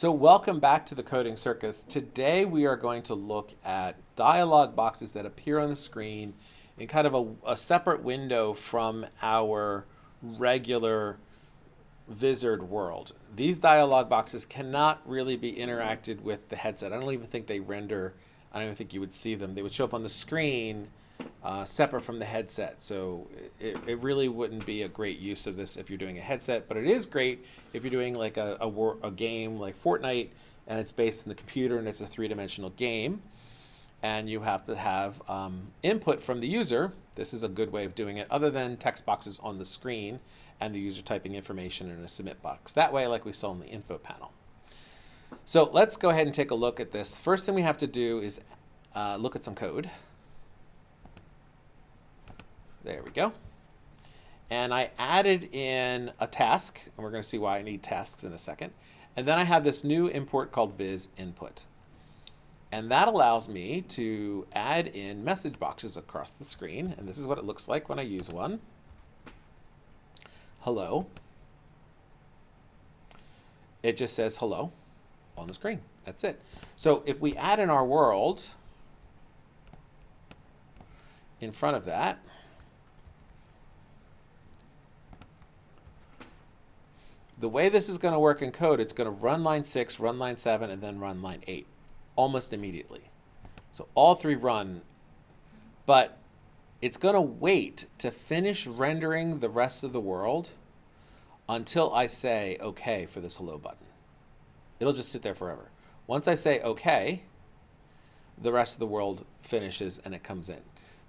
So welcome back to the Coding Circus. Today we are going to look at dialog boxes that appear on the screen in kind of a, a separate window from our regular Vizard world. These dialog boxes cannot really be interacted with the headset. I don't even think they render, I don't even think you would see them. They would show up on the screen uh, separate from the headset. So it, it really wouldn't be a great use of this if you're doing a headset, but it is great if you're doing like a, a, a game like Fortnite and it's based in the computer and it's a three-dimensional game and you have to have um, input from the user. This is a good way of doing it other than text boxes on the screen and the user typing information in a submit box. That way, like we saw in the info panel. So let's go ahead and take a look at this. First thing we have to do is uh, look at some code. There we go. And I added in a task, and we're going to see why I need tasks in a second. And then I have this new import called viz input. And that allows me to add in message boxes across the screen. And this is what it looks like when I use one. Hello. It just says hello on the screen. That's it. So if we add in our world in front of that, the way this is going to work in code, it's going to run line 6, run line 7, and then run line 8 almost immediately. So all three run, but it's going to wait to finish rendering the rest of the world until I say OK for this hello button. It'll just sit there forever. Once I say OK, the rest of the world finishes and it comes in.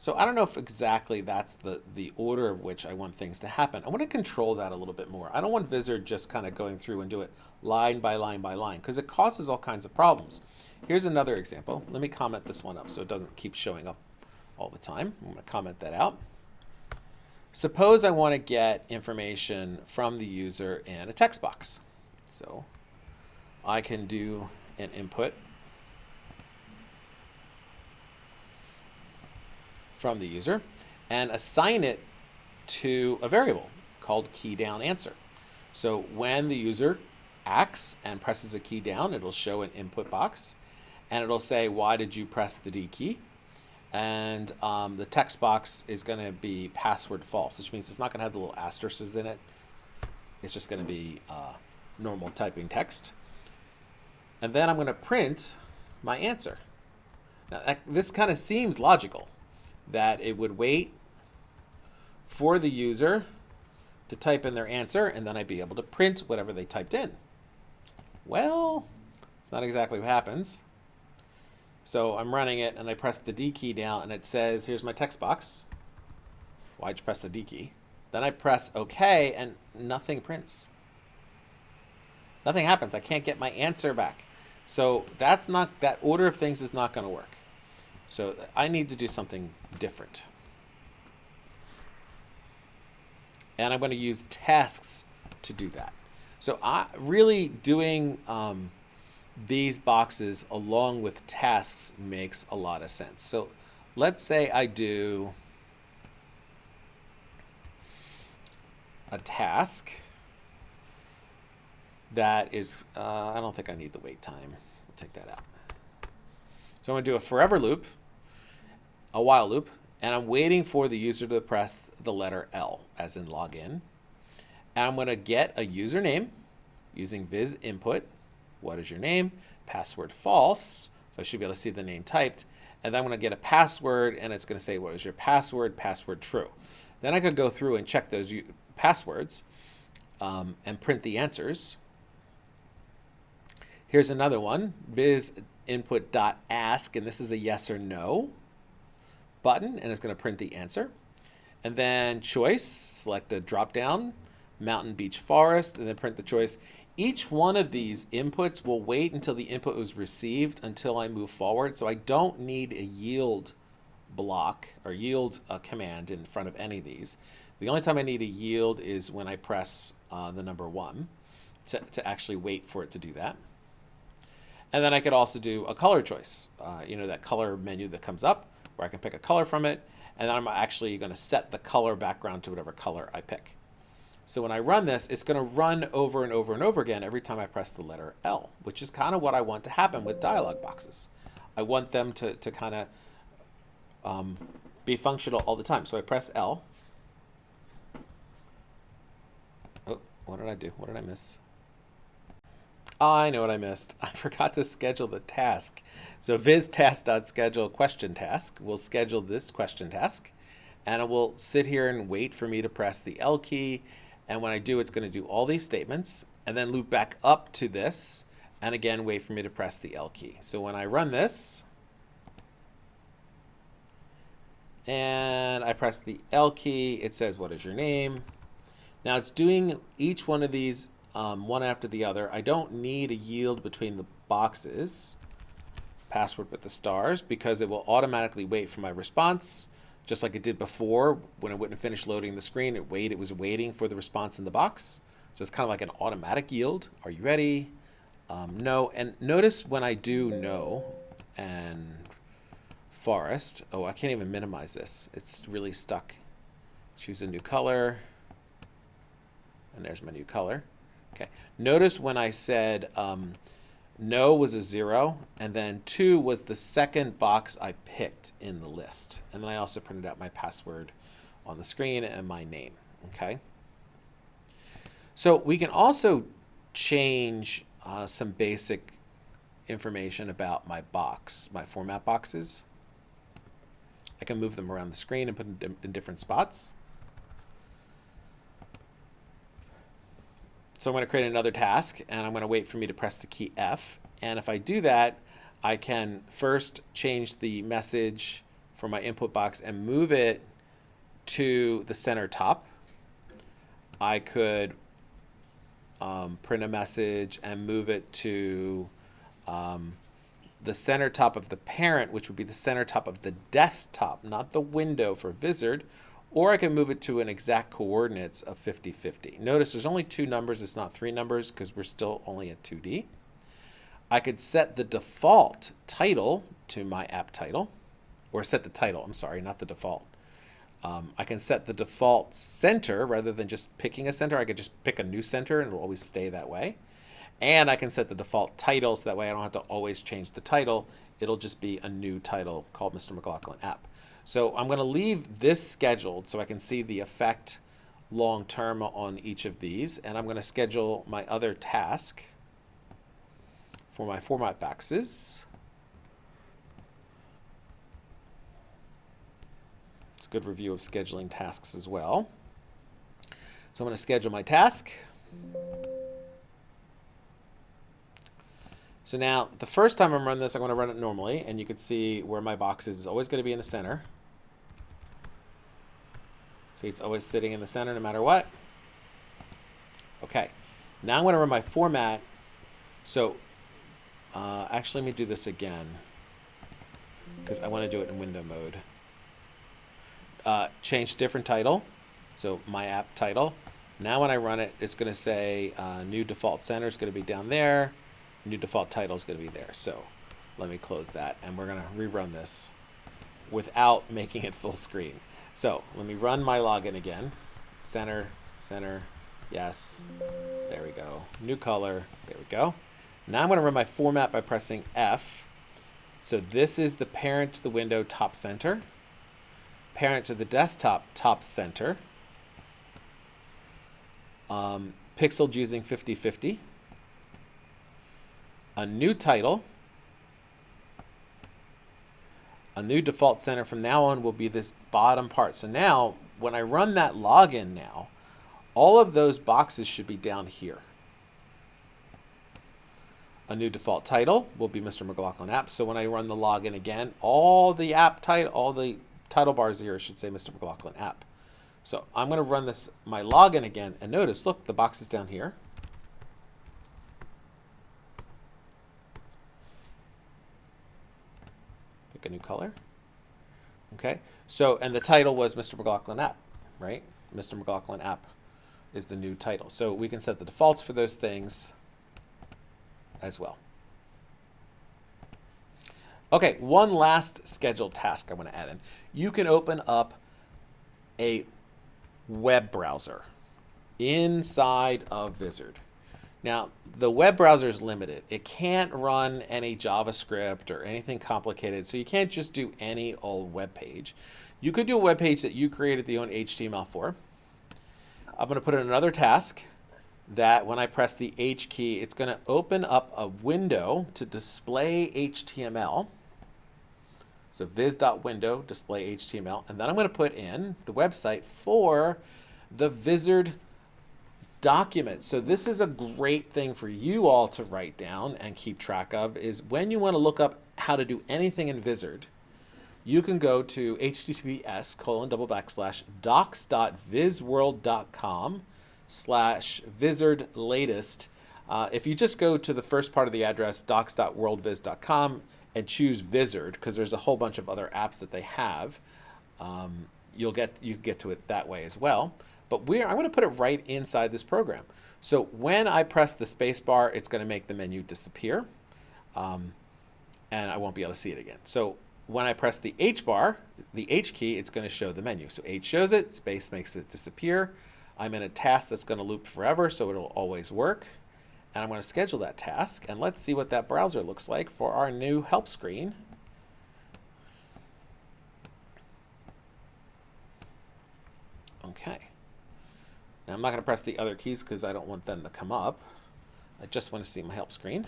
So I don't know if exactly that's the, the order of which I want things to happen. I want to control that a little bit more. I don't want Vizard just kind of going through and do it line by line by line because it causes all kinds of problems. Here's another example. Let me comment this one up so it doesn't keep showing up all the time. I'm going to comment that out. Suppose I want to get information from the user in a text box. So I can do an input from the user and assign it to a variable called key down answer. So when the user acts and presses a key down, it'll show an input box and it'll say, why did you press the D key? And um, the text box is going to be password false, which means it's not going to have the little asterisks in it. It's just going to be uh, normal typing text. And then I'm going to print my answer. Now, this kind of seems logical that it would wait for the user to type in their answer, and then I'd be able to print whatever they typed in. Well, it's not exactly what happens. So I'm running it, and I press the D key down, and it says, here's my text box. Why'd you press the D key? Then I press OK, and nothing prints. Nothing happens. I can't get my answer back. So that's not, that order of things is not going to work. So I need to do something different. And I'm going to use tasks to do that. So I really doing um, these boxes along with tasks makes a lot of sense. So let's say I do a task that is, uh, I don't think I need the wait time. We'll take that out. So I'm going to do a forever loop a while loop, and I'm waiting for the user to press the letter L, as in login. And I'm going to get a username using viz input. What is your name? Password false. So I should be able to see the name typed. And then I'm going to get a password, and it's going to say, what is your password? Password true. Then I could go through and check those passwords um, and print the answers. Here's another one, viz input dot ask, and this is a yes or no button and it's going to print the answer. And then choice, select the drop down, mountain, beach, forest, and then print the choice. Each one of these inputs will wait until the input was received until I move forward. So I don't need a yield block or yield a command in front of any of these. The only time I need a yield is when I press uh, the number one to, to actually wait for it to do that. And then I could also do a color choice, uh, you know, that color menu that comes up where I can pick a color from it, and then I'm actually going to set the color background to whatever color I pick. So when I run this, it's going to run over and over and over again every time I press the letter L, which is kind of what I want to happen with dialog boxes. I want them to, to kind of um, be functional all the time. So I press L. Oh, what did I do? What did I miss? I know what I missed. I forgot to schedule the task. So viz question task will schedule this question task and it will sit here and wait for me to press the L key. And when I do, it's going to do all these statements and then loop back up to this and again, wait for me to press the L key. So when I run this and I press the L key, it says, what is your name? Now it's doing each one of these um, one after the other. I don't need a yield between the boxes, password with the stars, because it will automatically wait for my response, just like it did before when it wouldn't finish loading the screen. It wait, it was waiting for the response in the box. So it's kind of like an automatic yield. Are you ready? Um, no. And notice when I do no and forest, oh, I can't even minimize this. It's really stuck. Choose a new color. And there's my new color. Okay. Notice when I said um, no was a zero, and then two was the second box I picked in the list. And then I also printed out my password on the screen and my name. Okay. So we can also change uh, some basic information about my box, my format boxes. I can move them around the screen and put them in different spots. So I'm going to create another task, and I'm going to wait for me to press the key F. And if I do that, I can first change the message for my input box and move it to the center top. I could um, print a message and move it to um, the center top of the parent, which would be the center top of the desktop, not the window for Vizard, or I can move it to an exact coordinates of 50, 50. Notice there's only two numbers, it's not three numbers because we're still only at 2D. I could set the default title to my app title, or set the title, I'm sorry, not the default. Um, I can set the default center rather than just picking a center. I could just pick a new center and it'll always stay that way. And I can set the default title so that way I don't have to always change the title. It'll just be a new title called Mr. McLaughlin app. So I'm going to leave this scheduled so I can see the effect long term on each of these. And I'm going to schedule my other task for my format boxes. It's a good review of scheduling tasks as well. So I'm going to schedule my task. So now, the first time I'm running this, I'm going to run it normally, and you can see where my box is. It's always going to be in the center. See, it's always sitting in the center no matter what. Okay, now I'm going to run my format. So uh, actually, let me do this again because I want to do it in window mode. Uh, change different title. So my app title. Now when I run it, it's going to say uh, new default center is going to be down there new default title is going to be there. So let me close that and we're going to rerun this without making it full screen. So let me run my login again. Center, center, yes. There we go. New color, there we go. Now I'm going to run my format by pressing F. So this is the parent to the window top center, parent to the desktop top center, um, pixeled using 5050 a new title, a new default center from now on will be this bottom part. So now when I run that login now, all of those boxes should be down here. A new default title will be Mr. McLaughlin app. So when I run the login again, all the app title, all the title bars here should say Mr. McLaughlin app. So I'm going to run this my login again and notice, look, the box is down here. Pick a new color. Okay, so, and the title was Mr. McLaughlin app, right? Mr. McLaughlin app is the new title. So we can set the defaults for those things as well. Okay, one last scheduled task I want to add in. You can open up a web browser inside of Vizard. Now, the web browser is limited. It can't run any JavaScript or anything complicated, so you can't just do any old web page. You could do a web page that you created the own HTML for. I'm going to put in another task that when I press the H key, it's going to open up a window to display HTML. So viz.window, display HTML. And then I'm going to put in the website for the Vizard document. So this is a great thing for you all to write down and keep track of is when you want to look up how to do anything in Vizard, you can go to https colon double backslash docs.vizworld.com slash vizard latest. Uh, if you just go to the first part of the address, docs.worldviz.com, and choose Vizard, because there's a whole bunch of other apps that they have, um, you'll get you get to it that way as well. But we're I'm going to put it right inside this program. So when I press the space bar, it's going to make the menu disappear, um, and I won't be able to see it again. So when I press the H bar, the H key, it's going to show the menu. So H shows it, space makes it disappear. I'm in a task that's going to loop forever, so it'll always work. And I'm going to schedule that task. And let's see what that browser looks like for our new help screen. Okay. I'm not going to press the other keys because I don't want them to come up. I just want to see my help screen.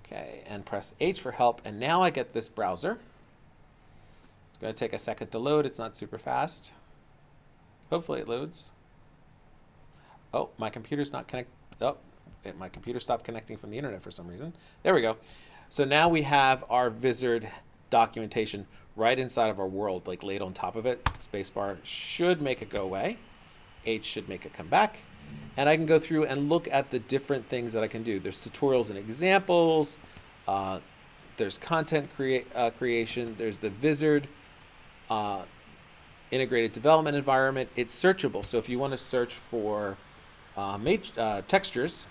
Okay, and press H for help. And now I get this browser. It's going to take a second to load. It's not super fast. Hopefully it loads. Oh, my computer's not connect. Oh, it, my computer stopped connecting from the internet for some reason. There we go. So now we have our Vizard documentation right inside of our world, like laid on top of it. Spacebar should make it go away. H should make it come back and I can go through and look at the different things that I can do. There's tutorials and examples. Uh, there's content crea uh, creation. There's the Vizard uh, integrated development environment. It's searchable. So if you want to search for uh, uh, textures,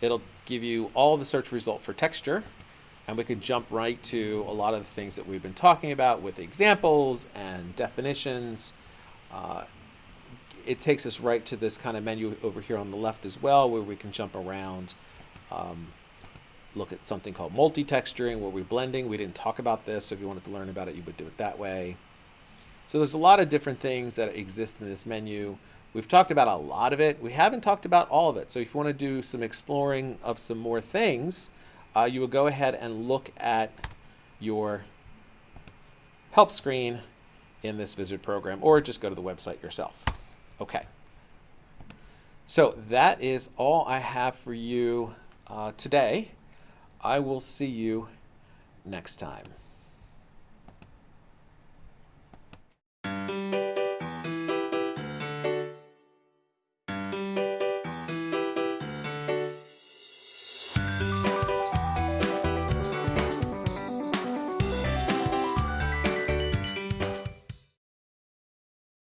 it'll give you all the search result for texture. And we can jump right to a lot of the things that we've been talking about with examples and definitions. Uh, it takes us right to this kind of menu over here on the left as well, where we can jump around, um, look at something called multi-texturing, where we're blending. We didn't talk about this, so if you wanted to learn about it, you would do it that way. So there's a lot of different things that exist in this menu. We've talked about a lot of it. We haven't talked about all of it. So if you want to do some exploring of some more things, uh, you would go ahead and look at your help screen in this Vizard program, or just go to the website yourself. Okay. So that is all I have for you uh, today. I will see you next time.